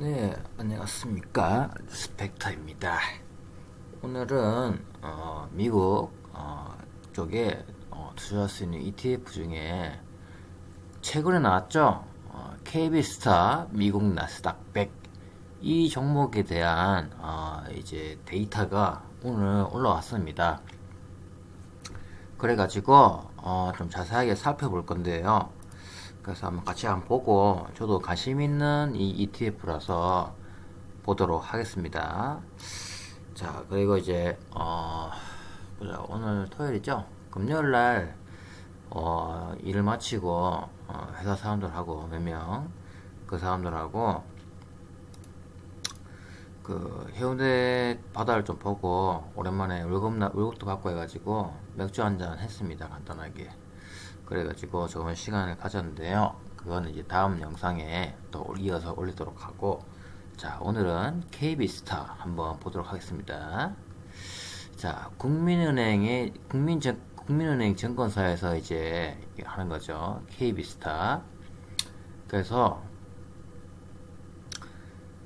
네, 안녕하십니까. 스펙터입니다. 오늘은, 어, 미국, 어, 쪽에, 어, 투자할 수 있는 ETF 중에, 최근에 나왔죠? 어, KB스타 미국 나스닥 100. 이 종목에 대한, 어, 이제 데이터가 오늘 올라왔습니다. 그래가지고, 어, 좀 자세하게 살펴볼 건데요. 그래서 한번 같이 한번 보고 저도 관심 있는 이 ETF라서 보도록 하겠습니다. 자 그리고 이제 어 보자 오늘 토요일이죠. 금요일 날 어, 일을 마치고 어, 회사 사람들하고 몇 명 그 사람들하고 그 해운대 바다를 좀 보고 오랜만에 월급 월급도 받고 해가지고 맥주 한 잔 했습니다 간단하게. 그래가지고 좋은 시간을 가졌는데요. 그거는 이제 다음 영상에 또 이어서 올리도록 하고 자 오늘은 KB스타 한번 보도록 하겠습니다. 자 국민은행의 국민증 국민은행 증권사에서 이제 하는 거죠. KB스타 그래서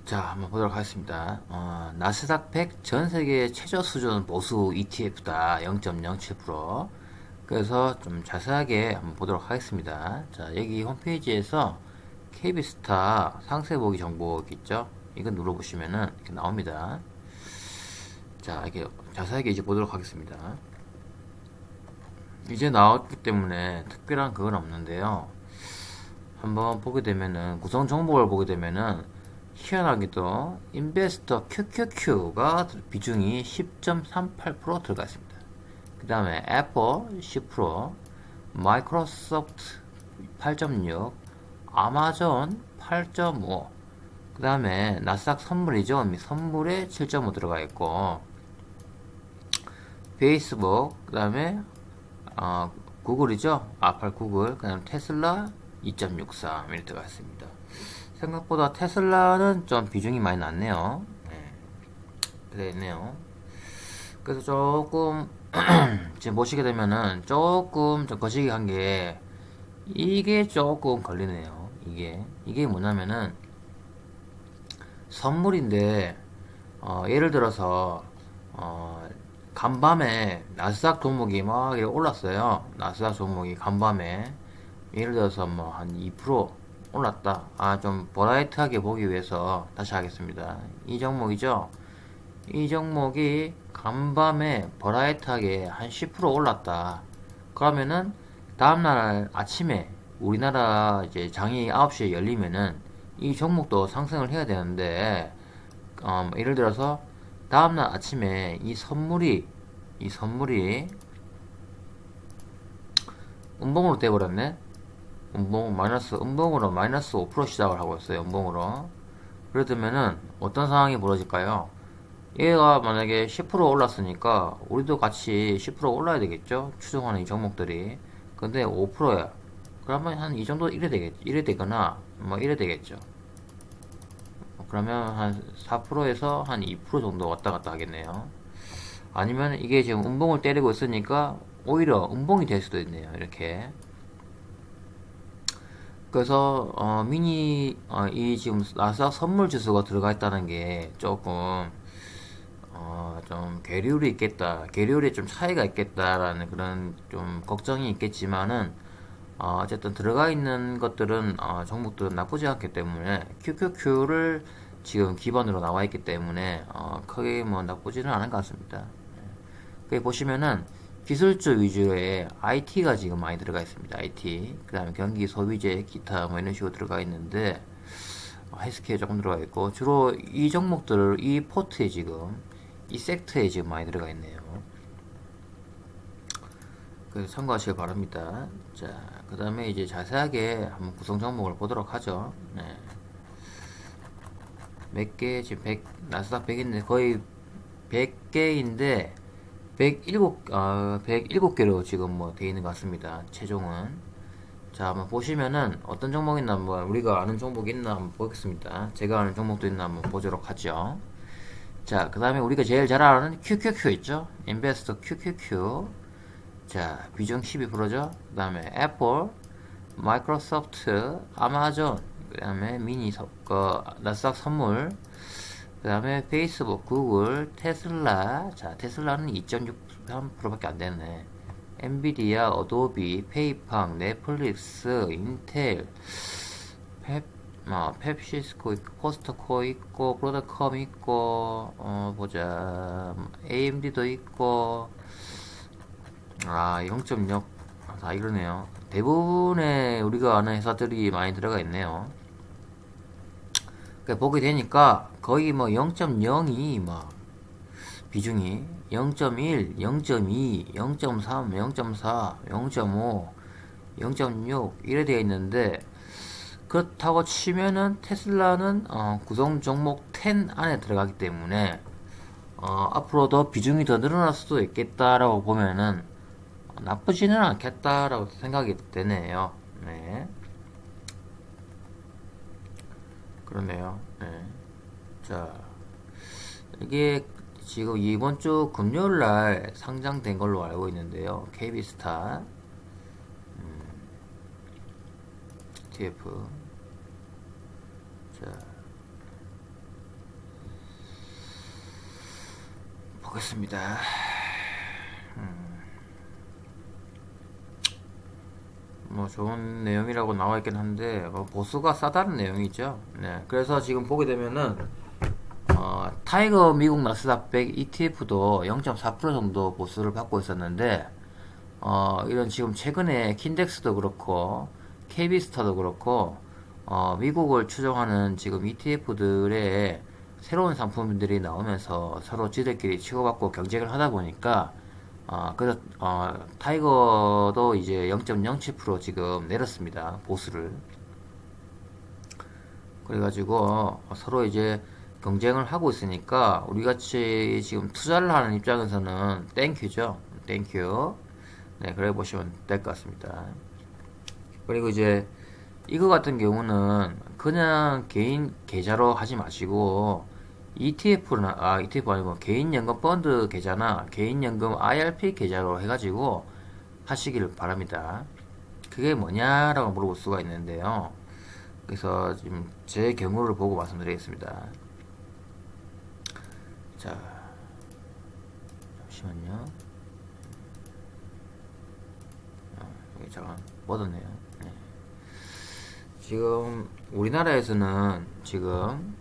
자 한번 보도록 하겠습니다. 어, 나스닥 100 전세계 최저 수준 보수 ETF다 0.07% 그래서 좀 자세하게 한번 보도록 하겠습니다. 자, 여기 홈페이지에서 KB스타 상세 보기 정보 있죠? 이거 눌러보시면은 이렇게 나옵니다. 자, 이렇게 자세하게 이제 보도록 하겠습니다. 이제 나왔기 때문에 특별한 그건 없는데요. 한번 보게 되면은 구성 정보를 보게 되면은 희한하게도 인베스터 QQQ가 비중이 10.38% 들어가 있습니다. 그 다음에 애플 10% 마이크로소프트 8.6 아마존 8.5그 다음에 나스닥 선물이죠 선물에 7.5 들어가 있고 페이스북 그 다음에 어, 구글이죠? 아팔 구글 그 다음에 테슬라 2.63 이렇게 들어가 있습니다. 생각보다 테슬라는 좀 비중이 많이 낮네요. 네. 그래 있네요. 그래서 조금 지금 보시게 되면은 조금 좀 거시기 한 게 이게 조금 걸리네요. 이게. 이게 뭐냐면은 선물인데 어, 예를 들어서 어, 간밤에 나스닥 종목이 막 올랐어요. 나스닥 종목이 간밤에 예를 들어서 뭐 한 2% 올랐다. 아 좀 버라이트하게 보기 위해서 다시 하겠습니다. 이 종목이죠 이 종목이 간밤에 버라이트하게 한 10% 올랐다. 그러면은 다음날 아침에 우리나라 이제 장이 9시에 열리면은 이 종목도 상승을 해야 되는데 어, 예를 들어서 다음날 아침에 이 선물이 이 선물이 음봉으로 돼버렸네. 음봉 마이너스 음봉으로 마이너스 5% 시작을 하고 있어요 음봉으로. 그러면은 어떤 상황이 벌어질까요 얘가 만약에 10% 올랐으니까 우리도 같이 10% 올라야 되겠죠? 추정하는 이 종목들이. 근데 5%야. 그러면 한 이 정도 이래 되겠 이래 되거나 뭐 이래 되겠죠. 그러면 한 4%에서 한 2% 정도 왔다 갔다 하겠네요. 아니면 이게 지금 음봉을 때리고 있으니까 오히려 음봉이 될 수도 있네요 이렇게. 그래서 어, 미니 어, 이 지금 나스닥 선물 지수가 들어가 있다는 게 조금 어, 좀 계류이 있겠다 계류에 좀 차이가 있겠다라는 그런 좀 걱정이 있겠지만은 어, 쨌든 들어가 있는 것들은 어, 종목들은 나쁘지 않기 때문에 QQQ를 지금 기반으로 나와 있기 때문에 어, 크게 뭐 나쁘지는 않은 것 같습니다. 여기 보시면은 기술주 위주의 IT가 지금 많이 들어가 있습니다. IT 그 다음에 경기 소비재 기타 뭐 이런 식으로 들어가 있는데 어, 헬스케어 조금 들어가 있고 주로 이 종목들을 이 포트에 지금 이 섹트에 지금 많이 들어가 있네요. 그래서 참고하시길 바랍니다. 자, 그 다음에 이제 자세하게 한번 구성 종목을 보도록 하죠. 네. 몇 개, 지금 100, 나스닥 100인데 거의 100개인데 107, 어, 107개로 지금 뭐 되어 있는 것 같습니다. 최종은. 자, 한번 보시면은 어떤 종목 있나 한번 우리가 아는 종목 있나 한번 보겠습니다. 제가 아는 종목도 있나 한번 보도록 하죠. 자, 그 다음에 우리가 제일 잘 아는 QQQ 있죠? 인베스터 QQQ. 자, 비중 12%죠? 그 다음에 애플, 마이크로소프트, 아마존, 그 다음에 미니 서, 그, 나스닥 선물, 그 다음에 페이스북, 구글, 테슬라. 자, 테슬라는 2.63%밖에 안 되네. 엔비디아, 어도비, 페이팔, 넷플릭스, 인텔, 펩, 어, 펩시, 시스코 있고, 코스트코 있고, 브로드컴 있고, 어, 보자. AMD도 있고, 아, 0.6. 다 이러네요. 대부분의 우리가 아는 회사들이 많이 들어가 있네요. 그러니까 보게 되니까 거의 뭐 0.02 막 비중이 0.1, 0.2, 0.3, 0.4, 0.5, 0.6 이래 되어 있는데 그렇다고 치면은 테슬라는 어, 구성 종목 10 안에 들어가기 때문에 어, 앞으로 더 비중이 더 늘어날 수도 있겠다라고 보면은 나쁘지는 않겠다라고 생각이 되네요. 네. 그러네요. 네. 자, 이게 지금 이번 주 금요일 날 상장된 걸로 알고 있는데요. KB스타 음, TF 자 보겠습니다. 뭐 좋은 내용이라고 나와 있긴 한데 뭐 보수가 싸다는 내용이죠. 네, 그래서 지금 보게 되면은 어, 타이거 미국 나스닥 100 ETF도 0.4% 정도 보수를 받고 있었는데 어, 이런 지금 최근에 킨덱스도 그렇고 KB스타도 그렇고 어, 미국을 추종하는 지금 ETF들의 새로운 상품들이 나오면서 서로 지들끼리 치고받고 경쟁을 하다 보니까 어, 그래서 어, 타이거도 이제 0.07% 지금 내렸습니다. 보수를. 그래가지고 서로 이제 경쟁을 하고 있으니까 우리 같이 지금 투자를 하는 입장에서는 thank you죠. thank you. 네, 그래 보시면 될 것 같습니다. 그리고 이제 이거 같은 경우는 그냥 개인 계좌로 하지 마시고 ETF나 아 ETF 아니고 개인연금 펀드 계좌나 개인연금 IRP 계좌로 해가지고 하시기를 바랍니다. 그게 뭐냐라고 물어볼 수가 있는데요. 그래서 지금 제 경우를 보고 말씀드리겠습니다. 자, 잠시만요. 아, 여기 잠깐 뻗었네요. 네. 지금 우리나라에서는 지금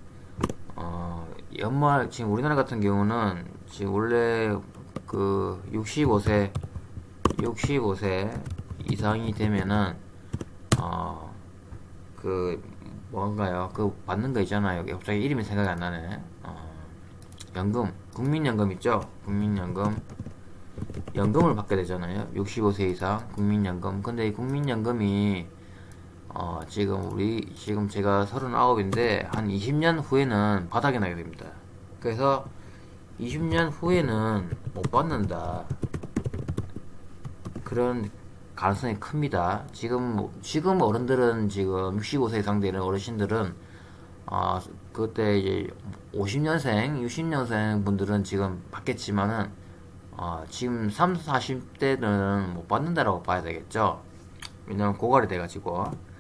어, 연말 지금 우리나라 같은 경우는 지금 원래 그 65세 65세 이상이 되면은 어 그 뭔가요? 그 받는 거 있잖아요. 갑자기 이름이 생각이 안 나네. 어, 연금 국민연금 있죠? 국민연금. 연금을 받게 되잖아요. 65세 이상 국민연금. 근데 이 국민연금이 어, 지금 우리 지금 제가 39인데 한 20년 후에는 바닥이 나게 됩니다. 그래서 20년 후에는 못 받는다. 그런 가능성이 큽니다. 지금 지금 어른들은 지금 65세 이상 되는 어르신들은 어, 그때 이제 50년생, 60년생 분들은 지금 받겠지만은 어, 지금 30, 40대는 못 받는다라고 봐야 되겠죠. 왜냐면 고갈이 돼가지고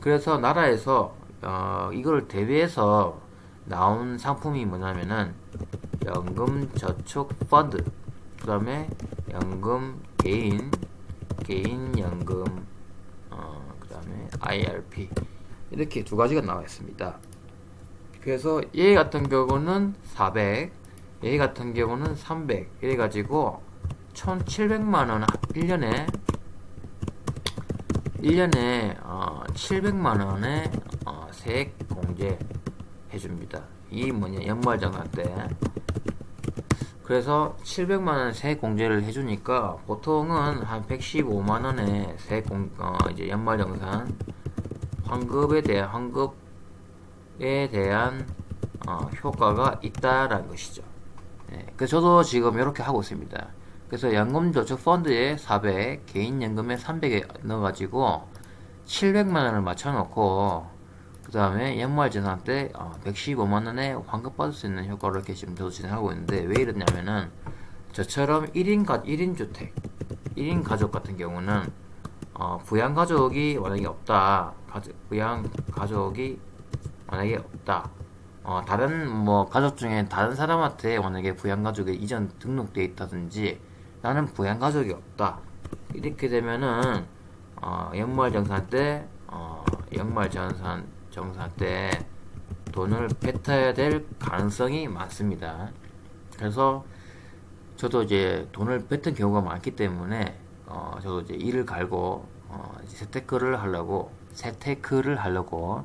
그래서 나라에서 어, 이걸 대비해서 나온 상품이 뭐냐면은 연금 저축 펀드 그 다음에 연금 개인 개인 연금 어, 그 다음에 IRP 이렇게 두 가지가 나와 있습니다. 그래서 얘 같은 경우는 400 얘 같은 경우는 300 이래 가지고 1700만원 1년에 1년에 어, 700만원의 어, 세액 공제 해줍니다. 이 뭐냐 연말정산 때 그래서 700만원 세액 공제를 해주니까 보통은 한 115만원의 세액 공, 어, 이제 연말정산 환급에 대한 환급에 대한 어, 효과가 있다라는 것이죠. 네, 그래서 저도 지금 이렇게 하고 있습니다. 그래서 연금저축 펀드에 400, 개인연금에 300에 넣어가지고 700만원을 맞춰놓고 그 다음에 연말재산 때 115만원에 어, 환급받을 수 있는 효과를 이렇게 지금 저도 진행하고 있는데 왜 이러냐면은 저처럼 1인 가 1인 주택 1인 가족 같은 경우는 어, 부양 가족이 만약에 없다. 가족, 부양 가족이 만약에 없다. 어, 다른 뭐 가족 중에 다른 사람한테 만약에 부양 가족이 이전 등록돼 있다든지 나는 부양 가족이 없다. 이렇게 되면은 어, 연말 정산 때 어, 연말 정산 정산 때 돈을 뱉어야 될 가능성이 많습니다. 그래서 저도 이제 돈을 뱉은 경우가 많기 때문에 어, 저도 이제 일을 갈고 어, 재테크를 하려고 재테크를 하려고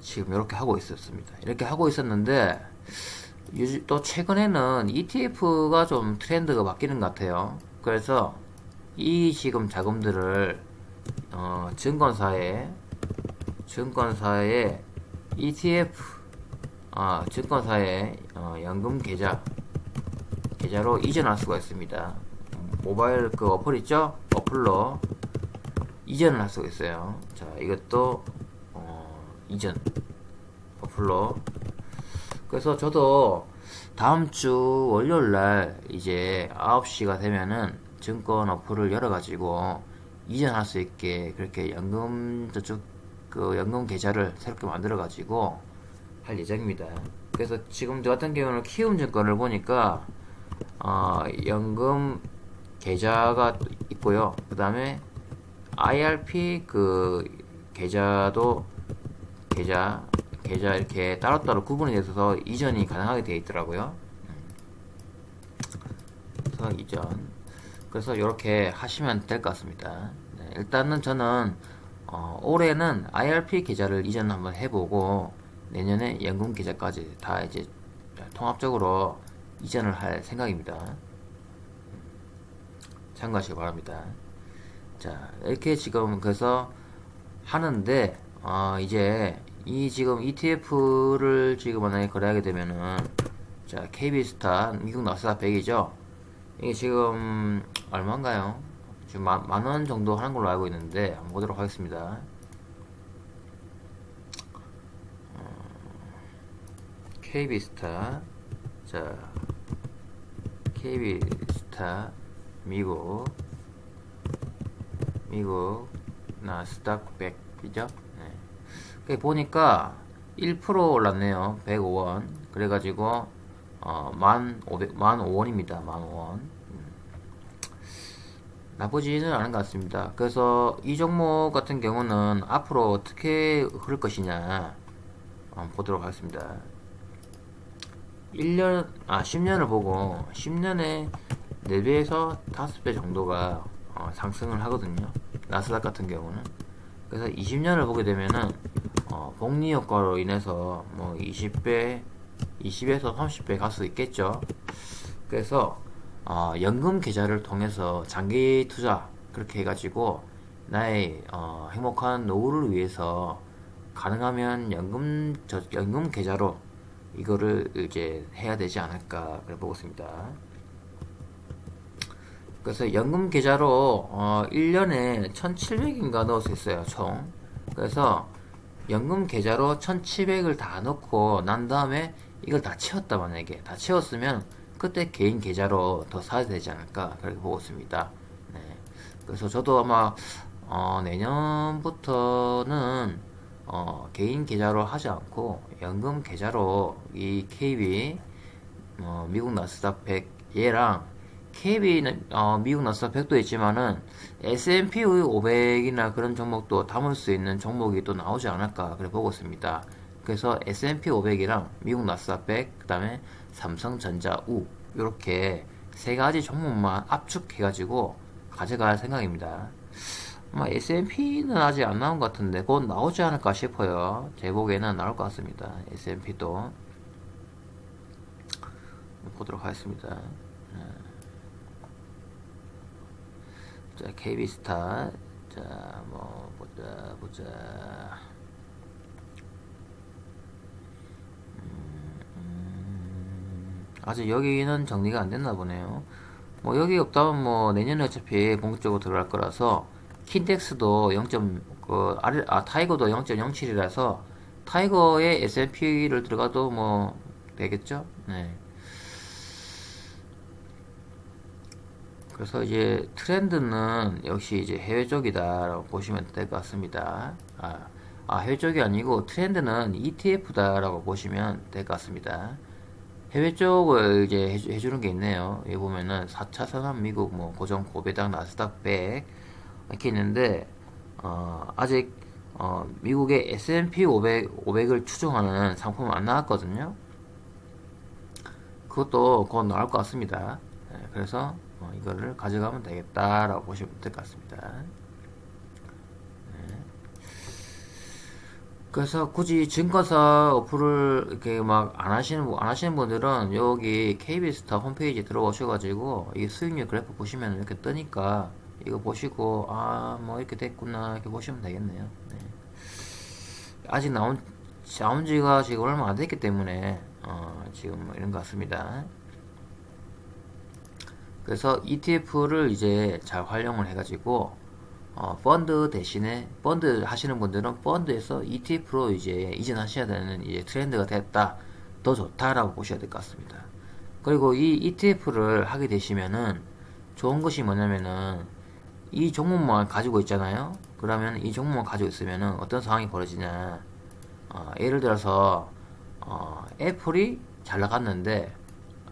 지금 이렇게 하고 있었습니다. 이렇게 하고 있었는데 또 최근에는 ETF가 좀 트렌드가 바뀌는 것 같아요. 그래서 이 지금 자금들을 어, 증권사에 증권사에 ETF 아, 증권사에 어, 연금 계좌 계좌로 이전할 수가 있습니다. 모바일 그 어플 있죠? 어플로 이전을 할 수가 있어요. 자, 이것도 어, 이전 어플로 그래서 저도 다음 주 월요일 날 이제 9시가 되면은 증권 어플을 열어가지고 이전할 수 있게 그렇게 연금 저쪽 그 연금 계좌를 새롭게 만들어가지고 할 예정입니다. 그래서 지금 저 같은 경우는 키움증권을 보니까 어, 연금 계좌가 있고요. 그 다음에 IRP 그 계좌도 계좌 계좌 이렇게 따로따로 구분이 돼서 이전이 가능하게 되어 있더라고요. 그래서 이전 그래서 이렇게 하시면 될 것 같습니다. 네, 일단은 저는 어, 올해는 IRP 계좌를 이전 한번 해보고 내년에 연금 계좌까지 다 이제 통합적으로 이전을 할 생각입니다. 참고하시기 바랍니다. 자 이렇게 지금 그래서 하는데 어, 이제 이 지금 ETF를 지금 만약에 거래하게 되면은 자 KB스타 미국 나스닥 100이죠 이게 지금 얼마인가요? 지금 만, 만원 정도 하는 걸로 알고 있는데 한번 보도록 하겠습니다 어, KB스타 자 KB스타 미국 미국 나스닥 100이죠 네. 보니까 1% 올랐네요 105원 그래가지고 어, 만 500, 만 5원입니다 만 5원 음. 나쁘지는 않은 것 같습니다 그래서 이 종목 같은 경우는 앞으로 어떻게 흐를 것이냐 한번 보도록 하겠습니다 1년, 아, 10년을 보고, 10년에 4배에서 5배 정도가 어, 상승을 하거든요. 나스닥 같은 경우는. 그래서 20년을 보게 되면은, 어, 복리 효과로 인해서 뭐 20배, 20에서 30배 갈 수 있겠죠. 그래서, 어, 연금 계좌를 통해서 장기 투자, 그렇게 해가지고, 나의, 어, 행복한 노후를 위해서 가능하면 연금, 저, 연금 계좌로 이거를 이제 해야 되지 않을까, 그래 보고 있습니다. 그래서 연금 계좌로 어 1년에 1700인가 넣을 수 있어요 총 그래서 연금 계좌로 1700을 다 넣고 난 다음에 이걸 다 채웠다 만약에 다 채웠으면 그때 개인 계좌로 더 사야 되지 않을까 그렇게 보고 있습니다 네. 그래서 저도 아마 어 내년부터는 어 개인 계좌로 하지 않고 연금 계좌로 이 KB 어 미국 나스닥 100 얘랑 KB는 어, 미국 나스닥 100도 있지만은 S&P 500이나 그런 종목도 담을 수 있는 종목이 또 나오지 않을까 그래 보고 있습니다. 그래서 S&P 500이랑 미국 나스닥 100, 그 다음에 삼성전자 우 이렇게 세 가지 종목만 압축해가지고 가져갈 생각입니다. 아마 S&P는 아직 안 나온 것 같은데 곧 나오지 않을까 싶어요. 제 보기에는 나올 것 같습니다. S&P도 보도록 하겠습니다. 자, KB스타. 자, 뭐, 보자, 보자. 음, 음. 아직 여기는 정리가 안 됐나 보네요. 뭐, 여기 없다면 뭐, 내년에 어차피 본격적으로 들어갈 거라서, 킨텍스도 0. 그, 아, 타이거도 0.07이라서, 타이거의 S&P를 들어가도 뭐, 되겠죠? 네. 그래서 이제 트렌드는 역시 이제 해외 쪽이다라고 보시면 될 것 같습니다. 아, 아, 해외 쪽이 아니고 트렌드는 ETF다라고 보시면 될 것 같습니다. 해외 쪽을 이제 해주, 해주 는 게 있네요. 여기 보면은 4차 산업 미국 뭐 고정 고배당 나스닥 100 이렇게 있는데 어, 아직 어, 미국의 S&P 500, 500을 추종하는 상품은 안 나왔거든요. 그것도 곧 나올 것 같습니다. 네, 그래서 어, 이거를 가져가면 되겠다라고 보시면 될 것 같습니다. 네. 그래서 굳이 증권사 어플을 이렇게 막 안 하시는 분- 안 하시는 분들은 여기 KB스타 홈페이지 들어오셔가지고 이 수익률 그래프 보시면 이렇게 뜨니까 이거 보시고 아 뭐 이렇게 됐구나 이렇게 보시면 되겠네요. 네. 아직 나온 나온 지가 지금 얼마 안 됐기 때문에 어, 지금 뭐 이런 것 같습니다. 그래서 ETF를 이제 잘 활용을 해가지고 어, 펀드 대신에 펀드 하시는 분들은 펀드에서 ETF로 이제 이전하셔야 되는 이제 트렌드가 됐다 더 좋다라고 보셔야 될 것 같습니다. 그리고 이 ETF를 하게 되시면은 좋은 것이 뭐냐면은 이 종목만 가지고 있잖아요. 그러면 이 종목만 가지고 있으면은 어떤 상황이 벌어지냐? 어, 예를 들어서 어, 애플이 잘 나갔는데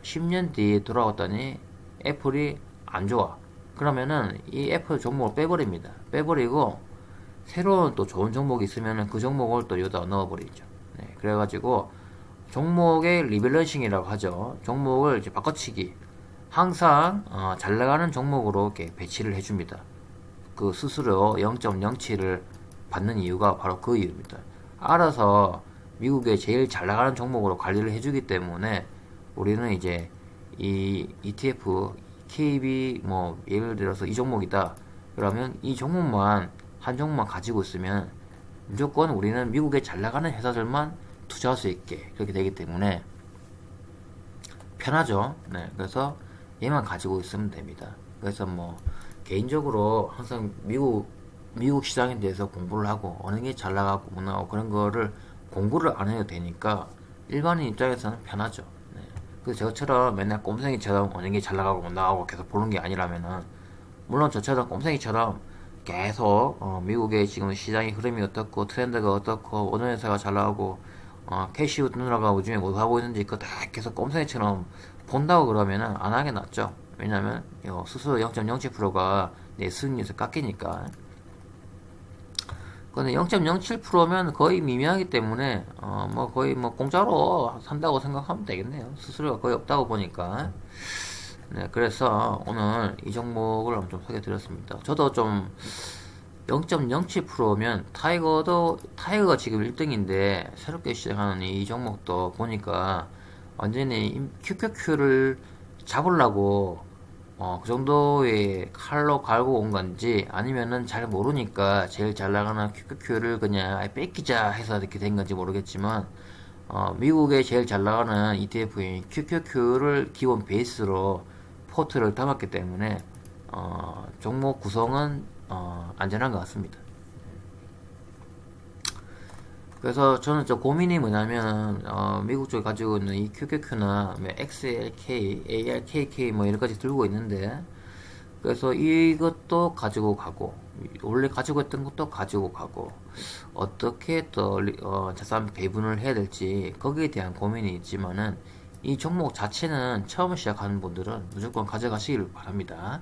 10년 뒤에 돌아왔더니 애플이 안 좋아. 그러면은 이 애플 종목을 빼버립니다. 빼버리고 새로운 또 좋은 종목이 있으면은 그 종목을 또 여기다 넣어버리죠. 네, 그래가지고 종목의 rebalancing이라고 하죠. 종목을 이제 바꿔치기. 항상 어, 잘 나가는 종목으로 이렇게 배치를 해줍니다. 그 수수료 0.07을 받는 이유가 바로 그 이유입니다. 알아서 미국의 제일 잘 나가는 종목으로 관리를 해주기 때문에 우리는 이제 이 ETF, KB 뭐 예를 들어서 이 종목이다. 그러면 이 종목만 한 종목만 가지고 있으면 무조건 우리는 미국의 잘 나가는 회사들만 투자할 수 있게 그렇게 되기 때문에 편하죠. 네, 그래서 얘만 가지고 있으면 됩니다. 그래서 뭐 개인적으로 항상 미국 미국 시장에 대해서 공부를 하고 어느 게 잘 나가고 못 나가고 그런 거를 공부를 안 해도 되니까 일반인 입장에서는 편하죠. 네. 그래서 저처럼 맨날 꼼생이처럼 어느 게잘 나가고 못 나가고 계속 보는 게 아니라면은 물론 저처럼 꼼생이처럼 계속 어, 미국의 지금 시장의 흐름이 어떻고 트렌드가 어떻고 어느 회사가 잘 나가고 어, 캐시우 누나가 요즘에 뭐 하고 있는지 그거 다 계속 꼼생이처럼 본다고 그러면은 안 하게 낫죠. 왜냐면 요 스스로 0.07%가 내 수익률에서 깎이니까. 근데 0.07%면 거의 미미하기 때문에 어 뭐 거의 뭐 공짜로 산다고 생각하면 되겠네요. 수수료가 거의 없다고 보니까. 네, 그래서 오늘 이 종목을 좀 소개해 드렸습니다. 저도 좀 0.07%면 타이거도 타이거가 지금 1등인데 새롭게 시작하는 이 종목도 보니까 완전히 QQQ를 잡으려고 어, 그 정도의 칼로 갈고 온 건지 아니면은 잘 모르니까 제일 잘 나가는 QQQ를 그냥 뺏기자 해서 이렇게 된 건지 모르겠지만 어, 미국의 제일 잘 나가는 ETF인 QQQ를 기본 베이스로 포트를 담았기 때문에 어, 종목 구성은 어, 안전한 것 같습니다. 그래서 저는 저 고민이 뭐냐면 어, 미국 쪽에 가지고 있는 이 QQQ나 뭐 XLK, ARKK 뭐 여러 가지 들고 있는데 그래서 이것도 가지고 가고 원래 가지고 있던 것도 가지고 가고 어떻게 또 어, 자산 배분을 해야 될지 거기에 대한 고민이 있지만은 이 종목 자체는 처음 시작하는 분들은 무조건 가져가시길 바랍니다.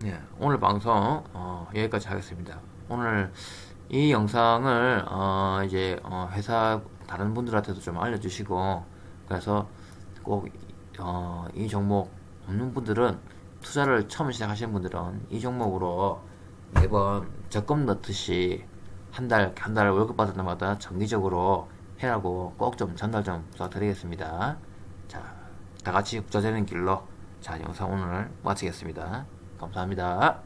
네, 오늘 방송 어, 여기까지 하겠습니다. 오늘 이 영상을 어, 이제 어, 회사 다른 분들한테도 좀 알려주시고 그래서 꼭 어, 이 종목 없는 분들은 투자를 처음 시작하시는 분들은 이 종목으로 매번 적금 넣듯이 한 달 한 달 월급 받을 때마다 정기적으로 해라고 꼭 좀 전달 좀 부탁드리겠습니다. 자, 다 같이 부자 되는 길로 자 영상 오늘 마치겠습니다. 감사합니다.